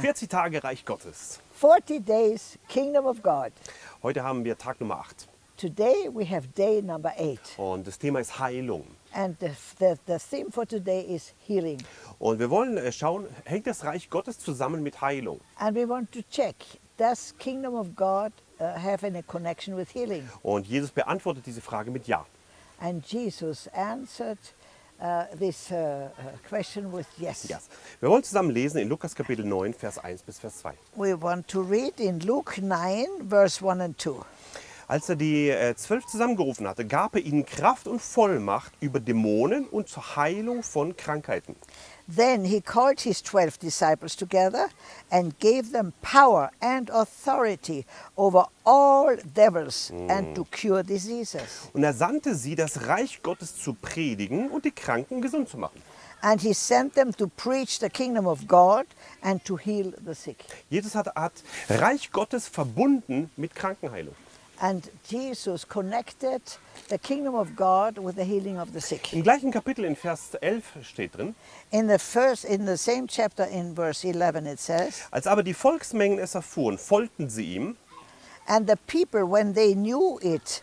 40 Tage Reich Gottes. 40 days, Kingdom of God. Heute haben wir Tag Nummer 8 Today we have day number eight. und das Thema ist Heilung. And the, the, the theme for today is healing. Und wir wollen äh, schauen, hängt das Reich Gottes zusammen mit Heilung? And we want to check, does Kingdom of God uh, have any connection with healing? Und Jesus beantwortet diese Frage mit Ja. And Jesus answered uh, this uh, uh, question with yes. yes. Wir wollen zusammen lesen in Lukas Kapitel 9, Vers 1 bis Vers 2. We want to read in Luke 9, verse 1 and 2. Als er die äh, zwölf zusammengerufen hatte, gab er ihnen Kraft und Vollmacht über Dämonen und zur Heilung von Krankheiten. Then he called his twelve disciples together and gave them power and authority over all devils and to cure diseases. Und er sandte sie, das Reich Gottes zu predigen und die Kranken gesund zu machen. And he sent them to preach the kingdom of God and to heal the sick. Jesus hat, hat Reich Gottes verbunden mit Krankenheilung. And Jesus connected the kingdom of God with the healing of the sick. Im gleichen Kapitel in Vers 11 steht drin, In the first, in the same chapter, in verse 11, it says, als aber die Volksmengen es erfuhren, folgten sie ihm And the people, when they knew it,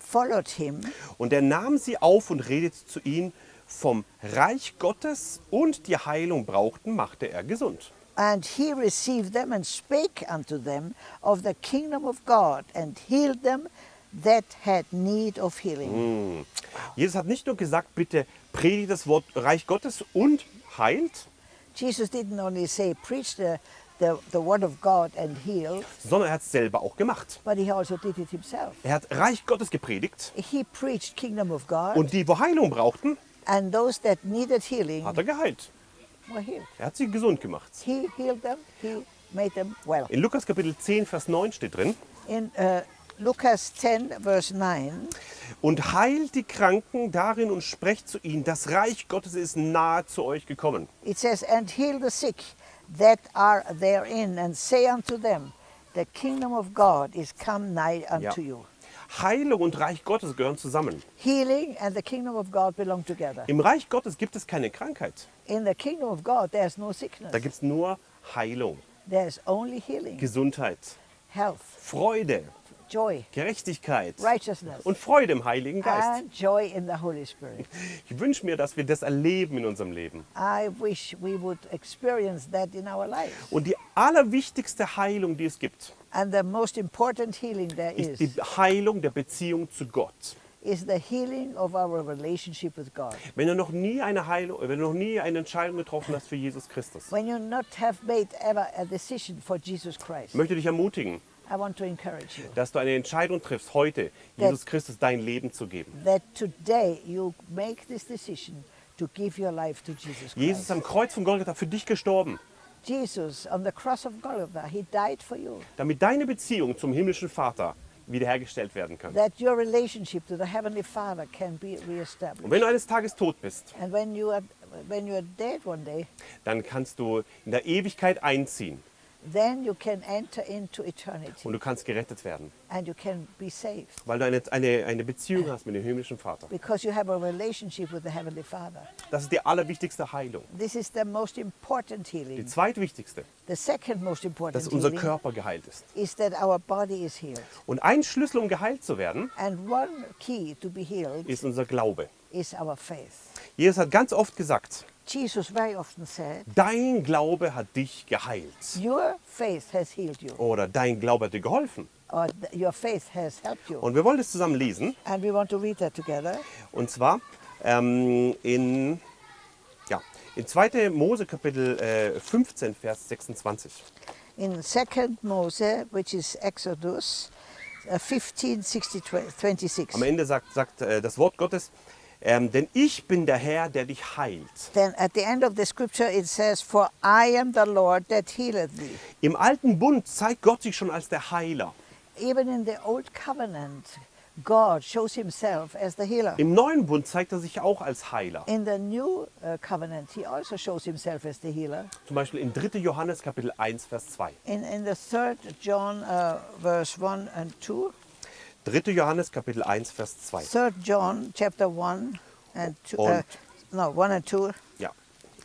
followed him. und er nahm sie auf und redete zu ihnen vom Reich Gottes und die Heilung brauchten, machte er gesund. And he received them and spake unto them of the kingdom of God and healed them that had need of healing. Jesus hat nicht nur gesagt, bitte predigt das Wort Reich Gottes und heilt, Jesus didn't only say, preach the, the, the word of God and heal, sondern er hat es selber auch gemacht. but he also did it himself. Er hat Reich Gottes gepredigt He preached kingdom of God, und die, wo Heilung brauchten, and those that needed healing hat er geheilt. Er hat sie gesund gemacht. In Lukas Kapitel 10, Vers 9 steht drin, In uh, Lucas 10, verse 9, und heilt die Kranken darin und sprecht zu ihnen, das Reich Gottes ist nahe zu euch gekommen. it says, And heal the sick that are therein, and say unto them, The kingdom of God is come nigh unto Ja. you. Heilung und Reich Gottes gehören zusammen. Healing and the kingdom of God belong together. Im Reich Gottes gibt es keine Krankheit. In the kingdom of God, there's no sickness. Da gibt es nur Heilung, There's only healing, Gesundheit, health, Freude, joy, Gerechtigkeit righteousness, und Freude im Heiligen Geist. and joy in the Holy Spirit. Ich wünsche mir, dass wir das erleben in unserem Leben. I wish we would experience that in our lives. Und die allerwichtigste Heilung, die es gibt, And the most important healing there ist is die Heilung der Beziehung zu Gott. Is the healing of our relationship with God. Wenn du noch nie eine Heilung, wenn du noch nie eine Entscheidung getroffen hast für Jesus Christus, When you not have made ever a decision for Jesus Christ, ich möchte dich ermutigen, I want to encourage you dass du eine Entscheidung triffst, heute Jesus Christus dein Leben zu geben. that today you make this decision to give your life to Jesus Jesus ist Christ. am Kreuz von Golgatha für dich gestorben, Jesus on the cross of Golgotha, he died for you. damit deine Beziehung zum himmlischen Vater wiederhergestellt werden kann. that your relationship to the Heavenly Father can be Und reestablished. wenn du eines Tages tot bist, And when you are when you are dead one day, dann kannst du in der Ewigkeit einziehen then you can enter into eternity und du kannst gerettet werden, and you can be saved weil du eine, eine, eine Beziehung hast mit dem himmlischen Vater. because you have a relationship with the Heavenly Father. Das ist die allerwichtigste Heilung. This is the most important Die healing. zweitwichtigste, The second most important dass unser Körper geheilt ist. is that our body is healed. Und ein Schlüssel, um geheilt zu werden, And one key to be healed ist unser Glaube. is our faith. Jesus hat ganz oft gesagt, Jesus very often said, dein Glaube hat dich geheilt. Your faith has healed you, Oder dein Glaube hat dir geholfen. or your faith has helped you. Und wir wollen das zusammen lesen. And we want to read that together. Und zwar ähm, in, ja, in 2. Mose Kapitel äh, 15, Vers 26. in 2nd Mose, which is Exodus uh, 15, 60, 26. Am Ende sagt, sagt äh, das Wort Gottes, ähm, denn ich bin der Herr, der dich heilt. Then at the end of the scripture it says, For I am the Lord that healeth thee. Im alten Bund zeigt Gott sich schon als der Heiler. Even in the old covenant, God shows himself as the healer. Im neuen Bund zeigt er sich auch als Heiler. In the new uh, covenant, he also shows himself as the healer. Zum Beispiel in 3. Johannes Kapitel 1, Vers 2. In, in the third John uh, verse 1 and 2, 3. Johannes Kapitel 1, Vers 2. third John chapter 1 and 2, uh, no, 1 and 2, Ja.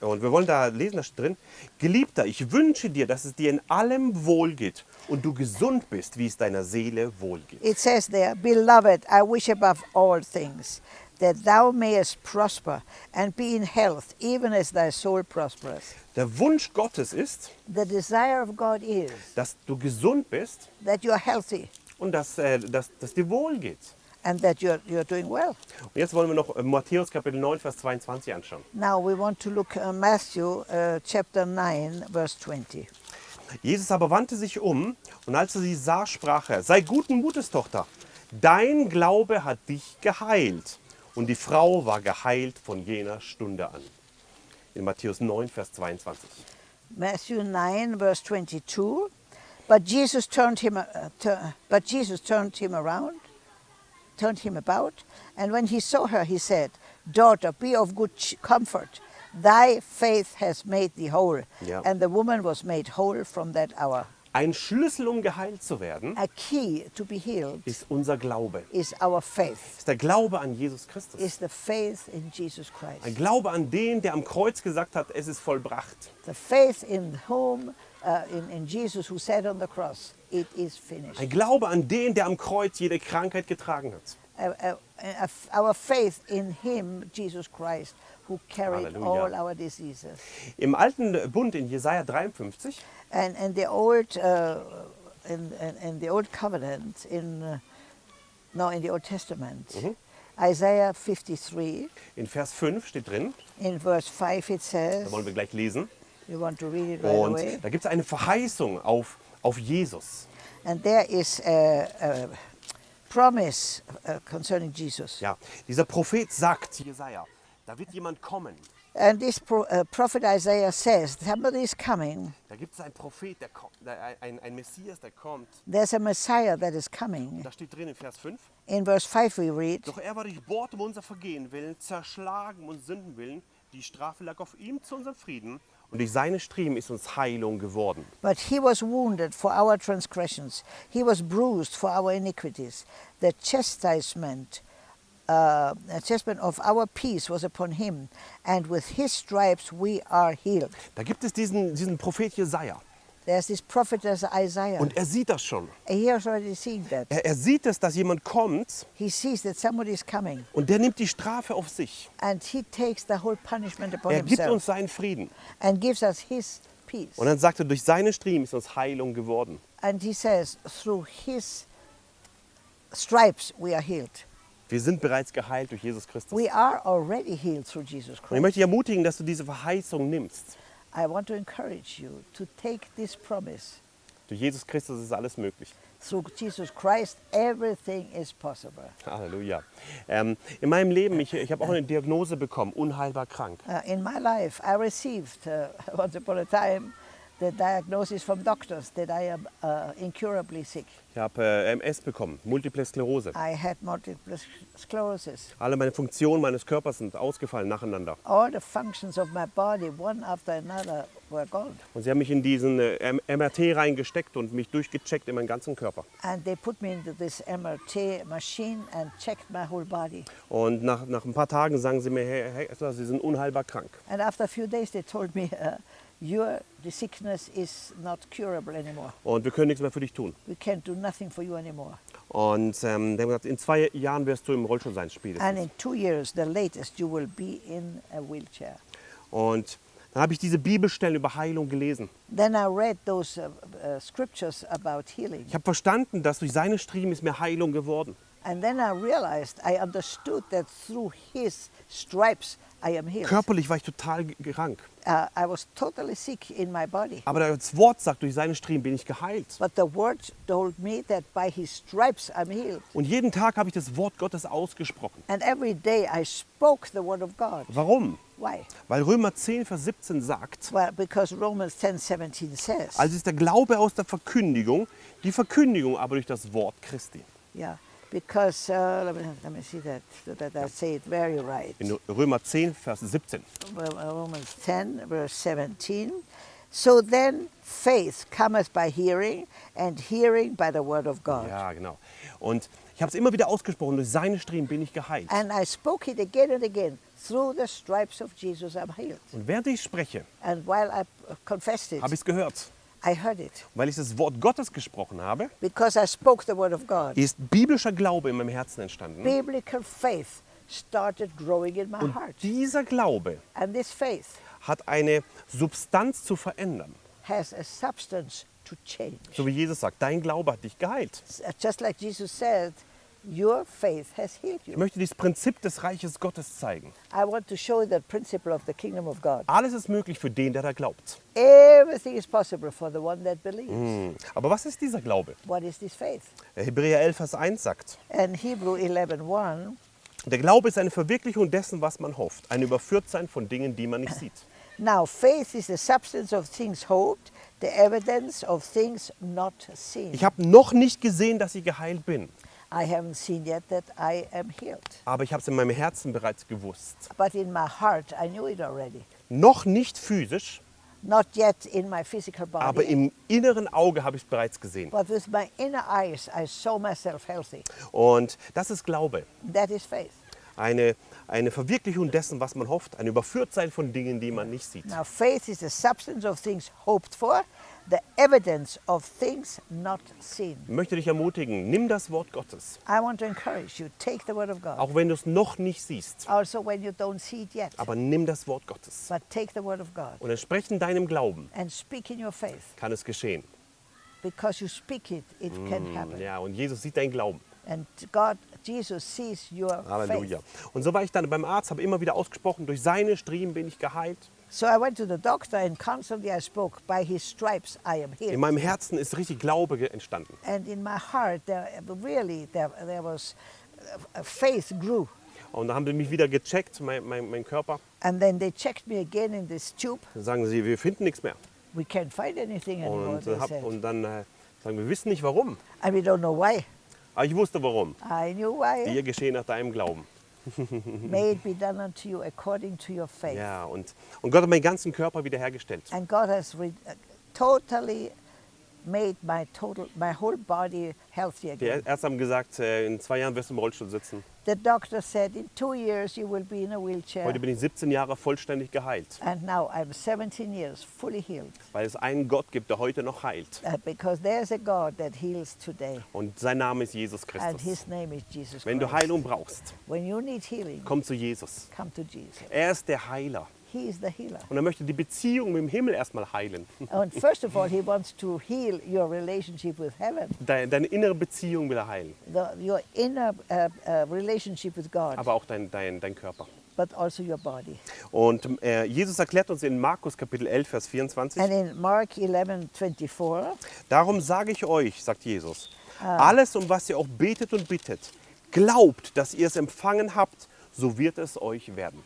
Und wir wollen da lesen, da steht drin, Geliebter, ich wünsche dir, dass es dir in allem wohlgeht und du gesund bist, wie es deiner Seele wohlgeht. It says there, Beloved, I wish above all things that thou mayest prosper and be in health, even as thy soul prospereth. Der Wunsch Gottes ist, The desire of God is dass du gesund bist that you are healthy und dass, äh, dass, dass dir wohlgeht. and that you're, you're doing well. Und jetzt wollen wir noch äh, Matthäus Kapitel 9, Vers 22 anschauen. Now we want to look at Matthew uh, chapter 9, verse 20. Jesus aber wandte sich um und als er sie sah, sprach er, sei guten Mutes, Tochter, dein Glaube hat dich geheilt. Und die Frau war geheilt von jener Stunde an. In Matthäus 9, Vers 22. Matthew 9, verse 22. But Jesus turned him, uh, but Jesus turned him around, turned him about, and when he saw her, he said, Daughter, be of good comfort. Thy faith has made thee whole. Ja. And the woman was made whole from that hour. Ein Schlüssel, um geheilt zu werden, A key to be healed ist unser Glaube. is our faith, Ist der Glaube an Jesus Christus. is the faith in Jesus Ein Christ. Glaube an den, der am Kreuz gesagt hat, es ist vollbracht. The faith in whom, uh, in, in Jesus who said on the cross, it is finished. Ein Glaube an den, der am Kreuz jede Krankheit getragen hat. uh, uh, our faith in Him, Jesus Christ, who carried Hallelujah. all our diseases. Im alten Bund in Jesaja 53 And and the old, uh, in, in, the old covenant, in uh, no, in the Old Testament, Isaiah 53, in Vers 5 steht drin, in verse 5, it da says, wollen wir gleich lesen. Right Und away, da gibt es eine Verheißung auf, auf Jesus. and there is a, a promise uh, concerning Jesus. Ja, dieser Prophet sagt, Jesaja, da wird jemand kommen. And this pro, uh, prophet Isaiah says, somebody is coming. Da gibt es einen Prophet, der kommt, ein, ein Messias, der kommt. There's a Messiah that is coming. Da steht drin in Vers 5. In verse 5 we read, Doch er war durchbohrt um unser Vergehen willen, zerschlagen um uns Sünden willen. Die Strafe lag auf ihm zu unserem Frieden. Und durch seine Striemen ist uns Heilung geworden. But he was wounded for our transgressions, he was bruised for our iniquities. The chastisement, uh, chastisement of our peace was upon him, and with his stripes we are healed. Da gibt es diesen, diesen Prophet Jesaja. There's this prophet as Isaiah. Und er sieht das schon. He has already seen that. Er, er sieht es, dass jemand kommt He sees that somebody is coming, und der nimmt die Strafe auf sich. and he takes the whole punishment upon Er gibt uns himself seinen Frieden. and gives us his peace. Und dann sagt er, durch seine Striemen ist uns Heilung geworden. And he says, through his stripes we are healed. Wir sind bereits geheilt durch Jesus Christus. We are already healed through Jesus Und ich Christ. möchte dich ermutigen, dass du diese Verheißung nimmst. I want to encourage you to take this promise. Durch Jesus Christus ist alles möglich. Through Jesus Christ, everything is possible. Halleluja. Ähm, in meinem Leben, ich, ich habe auch eine Diagnose bekommen, unheilbar krank. Uh, in my life, I received uh, once upon a time the diagnosis from doctors that I am uh, incurably sick. Ich habe äh, MS bekommen, Multiple Sklerose. I had multiple sclerosis. Alle meine Funktionen meines Körpers sind ausgefallen nacheinander. All the functions of my body, one after another, were gone. Und sie haben mich in diesen äh, MRT reingesteckt und mich durchgecheckt in meinen ganzen Körper. And they put me into this MRT machine and checked my whole body. Und nach, nach ein paar Tagen sagen sie mir, Herr Herr Sie sind unheilbar krank. And after a few days, they told me, uh, your the sickness is not curable anymore. Und wir können nichts mehr für dich tun. We can't do nothing for you anymore. Und ähm, die haben gesagt, in zwei Jahren wirst du im Rollstuhl sein, And spätestens. in two years, the latest, you will be in a wheelchair. Und dann habe ich diese Bibelstellen über Heilung gelesen. Then I read those uh, uh, scriptures about healing. Ich habe verstanden, dass durch seine Striemen ist mir Heilung geworden. And then I realized, I understood that through his stripes. Körperlich war ich total krank. Uh, I was totally sick in my body. Aber das Wort sagt, durch seine Striemen bin ich geheilt. But the word told me that by his stripes I'm healed. Und jeden Tag habe ich das Wort Gottes ausgesprochen. And every day I spoke the word of God. Warum? Why? Weil Römer 10, Vers 17 sagt, Well, because Romans 10 17 says, also ist der Glaube aus der Verkündigung, die Verkündigung aber durch das Wort Christi. yeah, because, uh, let, me, let me see that, that I say it very right. In Römer 10, Vers 17. Well, uh, Romans 10, verse 17. So then faith cometh by hearing, and hearing by the word of God. Ja, genau. Und ich habe es immer wieder ausgesprochen, durch seine Striemen bin ich geheilt. And I spoke it again and again. Through the stripes of Jesus, I'm healed. Und während ich spreche, And while I confessed it, habe ich es gehört. I heard it. Weil ich das Wort Gottes gesprochen habe, Because I spoke the word of God. ist biblischer Glaube in meinem Herzen entstanden. Biblical faith started growing in my Und heart. dieser Glaube And this faith hat eine Substanz zu verändern. has a substance to change. So wie Jesus sagt, dein Glaube hat dich geheilt. Just like Jesus said, your faith has healed Ich you. möchte dieses Prinzip des Reiches Gottes zeigen. I want to show you the principle of the kingdom of God. Alles ist möglich für den, der da glaubt. Everything is possible for the one that believes. Hm. Aber was ist dieser Glaube? What is this faith? Hebräer 11, Vers 1 sagt, And Hebrew 11:1 der Glaube ist eine Verwirklichung dessen, was man hofft. Ein Überführtsein von Dingen, die man nicht sieht. Now, faith is the substance of things hoped, the evidence of things not seen. Ich habe noch nicht gesehen, dass ich geheilt bin. I haven't seen yet that I am healed. Aber ich habe es in meinem Herzen bereits gewusst. But in my heart, I knew it already. Noch nicht physisch, Not yet in my physical body, aber im inneren Auge habe ich es bereits gesehen. but with my inner eyes, I saw myself healthy. Und das ist Glaube. That is faith. Eine, eine Verwirklichung dessen, was man hofft. Ein Überführtsein von Dingen, die man nicht sieht. Now, faith is the substance of things hoped for, the evidence of things not seen. Ich möchte dich ermutigen, nimm das Wort Gottes. I want to encourage you, take the word of God. Auch wenn du es noch nicht siehst. Also, when you don't see it yet, Aber nimm das Wort Gottes. but take the word of God Und entsprechend deinem Glauben and speak in your faith. kann es geschehen. Because you speak it, it can happen. Ja, und Jesus sieht deinen Glauben. And God, Jesus sees your Halleluja. faith. Und so war ich dann beim Arzt, habe immer wieder ausgesprochen, durch seine Striemen bin ich geheilt. So I went to the doctor and constantly I spoke, by his stripes I am In healed. meinem Herzen ist richtig Glaube entstanden. And in my heart, there, really, there, there was, uh, faith grew. Und dann haben sie mich wieder gecheckt, mein, mein, mein Körper. And then they checked me again in this tube. Dann sagen sie, wir finden nichts mehr. We can't find anything anymore, Und, hab, und dann äh, sagen wir, wissen nicht warum. And we don't know why. Aber ich wusste warum. I knew why. Dir geschehen nach deinem Glauben. May it be done unto you according to your faith. Ja, und, und Gott hat meinen ganzen Körper wiederhergestellt. And God has uh, totally made my total, my whole body healthy Die again. Ärzte haben gesagt, äh, in zwei Jahren wirst du im Rollstuhl sitzen. The doctor said, in two years you will be in a wheelchair. Heute bin ich 17 Jahre vollständig geheilt, And now I'm 17 years fully healed weil es einen Gott gibt, der heute noch heilt. uh, because there's a God that heals today, Und sein Name ist Jesus and Christus. His name is Jesus Wenn du Christ. Heilung brauchst, When you need healing, komm zu Jesus. come to Jesus. Er ist der Heiler. He is the healer. Und er möchte die Beziehung mit dem Himmel erstmal heilen. and first of all, He wants to heal your relationship with heaven, Deine, deine innere Beziehung will er heilen, the, your inner uh, uh, relationship with God, aber auch dein, dein, dein Körper. but also your body. Und äh, Jesus erklärt uns in Markus Kapitel 11, Vers 24, And in Mark 11 24, darum sage ich euch, sagt Jesus, alles, um was ihr auch betet und bittet, glaubt, dass ihr es empfangen habt, so wird es euch werden.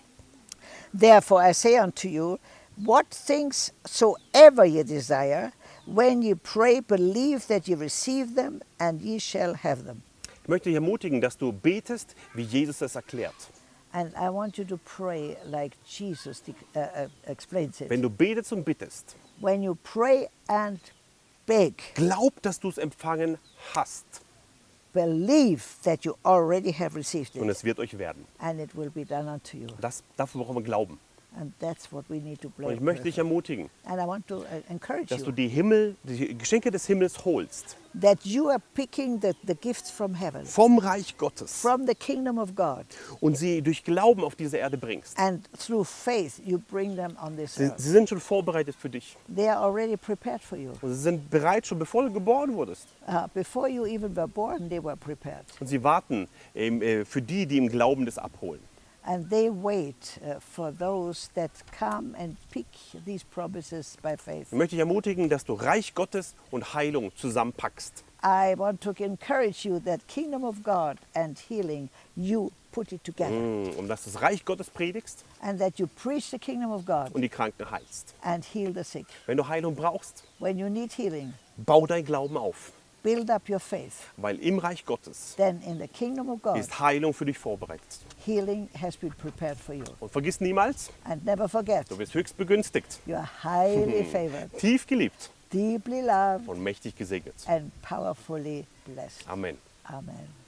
Therefore I say unto you, what things soever ye desire, when ye pray, believe that ye receive them, and ye shall have them. Ich möchte dich ermutigen, dass du betest, wie Jesus es erklärt. And I want you to pray like Jesus uh, uh, explains it. Wenn du betest und bittest, When you pray and beg, glaub, dass du es empfangen hast believe that you already have received und it, es wird euch werden. and it will be done unto you. Das, dafür brauchen wir Glauben. Und ich möchte dich ermutigen, uh, dass du die Himmel, die Geschenke des Himmels holst, that you are picking the, the gifts from heaven, vom Reich Gottes from the kingdom of God, und sie durch Glauben auf diese Erde bringst. and through faith you bring them on this Sie, earth. sie sind schon vorbereitet für dich. They are already prepared for you. Und sie sind bereit, schon bevor du geboren wurdest. Uh, before you even were born, they were prepared. Und sie warten ähm, äh, für die, die im Glauben das abholen. And they wait uh, for those that come and pick these promises by faith. Ich möchte dich ermutigen, dass du Reich Gottes und Heilung zusammenpackst. I want to encourage you that kingdom of God and healing, you put it together. Mm, Um dass du das Reich Gottes predigst And that you preach the kingdom of God und die Kranken heilst. and heal the sick. Wenn du Heilung brauchst, When you need healing, bau dein Glauben auf. Build up your faith. Weil im Reich Gottes Then in the kingdom of God, ist Heilung für dich vorbereitet. healing has been prepared for you. Und vergiss niemals, And never forget, du wirst höchst begünstigt, you are highly favored, tief geliebt deeply loved, und mächtig gesegnet. and powerfully blessed. Amen. Amen.